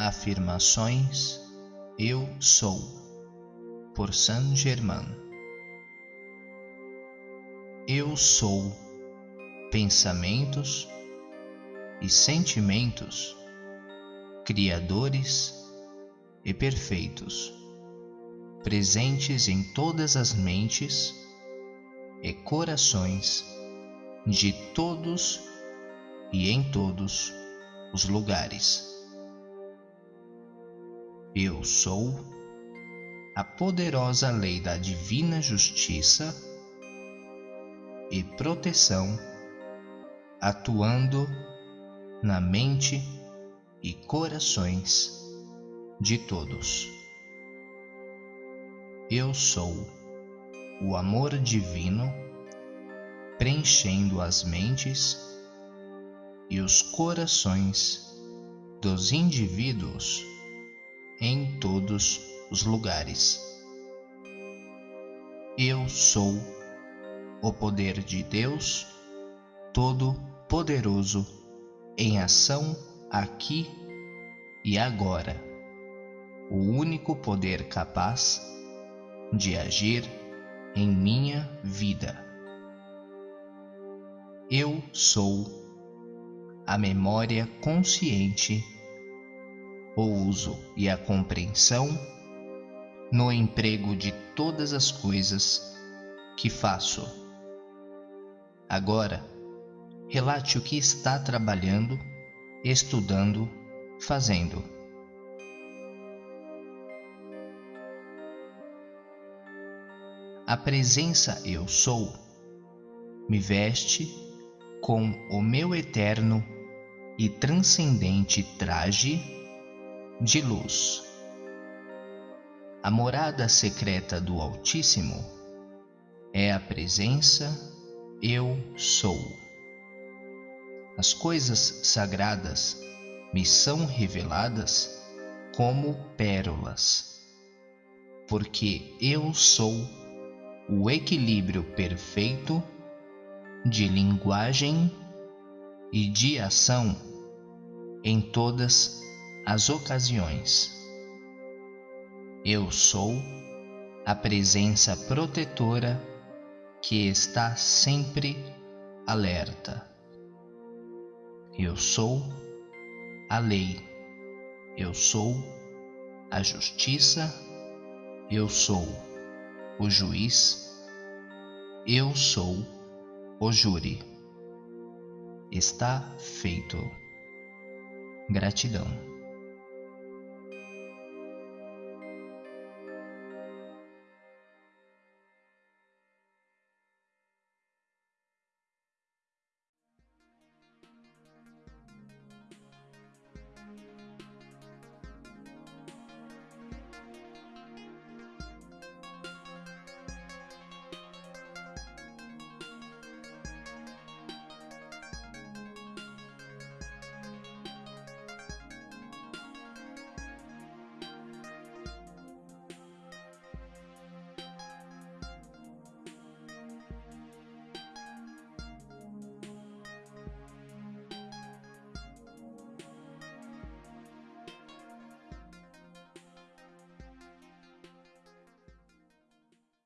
Afirmações Eu Sou, por Saint Germain. Eu sou pensamentos e sentimentos criadores e perfeitos, presentes em todas as mentes e corações de todos e em todos os lugares. Eu sou a poderosa lei da divina justiça e proteção atuando na mente e corações de todos. Eu sou o amor divino preenchendo as mentes e os corações dos indivíduos em todos os lugares. Eu sou o poder de Deus Todo-Poderoso em ação aqui e agora, o único poder capaz de agir em minha vida. Eu sou a memória consciente, o uso e a compreensão no emprego de todas as coisas que faço. Agora, relate o que está trabalhando, estudando, fazendo. A presença Eu Sou me veste com o meu eterno e transcendente traje de luz. A morada secreta do Altíssimo é a presença Eu Sou. As coisas sagradas me são reveladas como pérolas, porque eu sou o equilíbrio perfeito de linguagem e de ação em todas as ocasiões. Eu sou a presença protetora que está sempre alerta. Eu sou a lei. Eu sou a justiça. Eu sou o juiz. Eu sou o júri. Está feito. Gratidão.